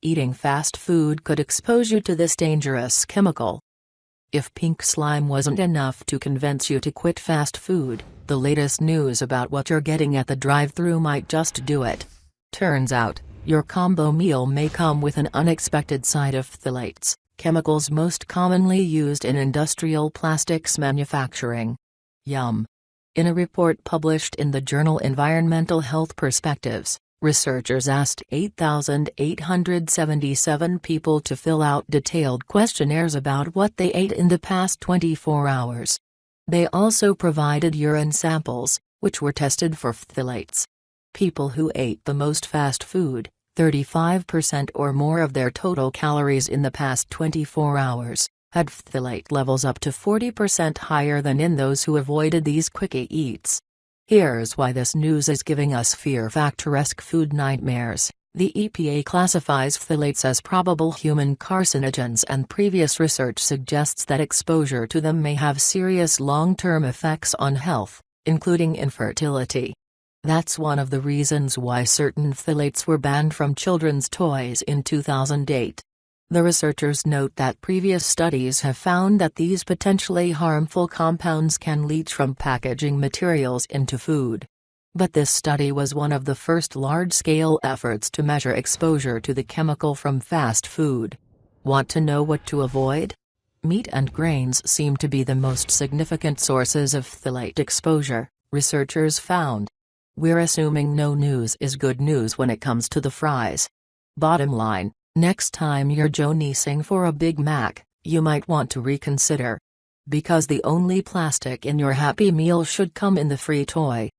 eating fast food could expose you to this dangerous chemical. If pink slime wasn't enough to convince you to quit fast food, the latest news about what you're getting at the drive-thru might just do it. Turns out, your combo meal may come with an unexpected side of phthalates, chemicals most commonly used in industrial plastics manufacturing. Yum. In a report published in the journal Environmental Health Perspectives, researchers asked 8,877 people to fill out detailed questionnaires about what they ate in the past 24 hours. They also provided urine samples, which were tested for phthalates. People who ate the most fast food, 35% or more of their total calories in the past 24 hours, had phthalate levels up to 40% higher than in those who avoided these quickie eats. Here's why this news is giving us fear factor-esque food nightmares. The EPA classifies phthalates as probable human carcinogens and previous research suggests that exposure to them may have serious long-term effects on health, including infertility. That's one of the reasons why certain phthalates were banned from children's toys in 2008. The researchers note that previous studies have found that these potentially harmful compounds can leach from packaging materials into food. But this study was one of the first large-scale efforts to measure exposure to the chemical from fast food. Want to know what to avoid? Meat and grains seem to be the most significant sources of phthalate exposure, researchers found. We're assuming no news is good news when it comes to the fries. Bottom line, Next time you're jonesing for a Big Mac, you might want to reconsider. Because the only plastic in your Happy Meal should come in the free toy.